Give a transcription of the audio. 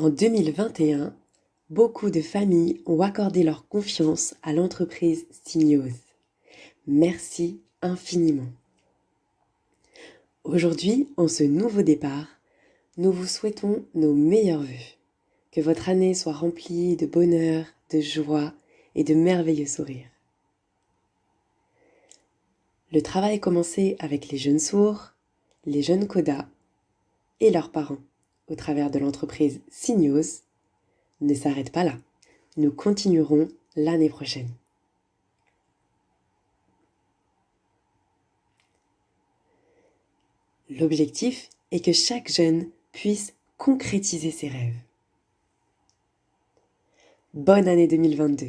En 2021, beaucoup de familles ont accordé leur confiance à l'entreprise Signos. Merci infiniment. Aujourd'hui, en ce nouveau départ, nous vous souhaitons nos meilleurs vœux. Que votre année soit remplie de bonheur, de joie et de merveilleux sourires. Le travail commencé avec les jeunes sourds, les jeunes codas et leurs parents au travers de l'entreprise Signos ne s'arrête pas là. Nous continuerons l'année prochaine. L'objectif est que chaque jeune puisse concrétiser ses rêves. Bonne année 2022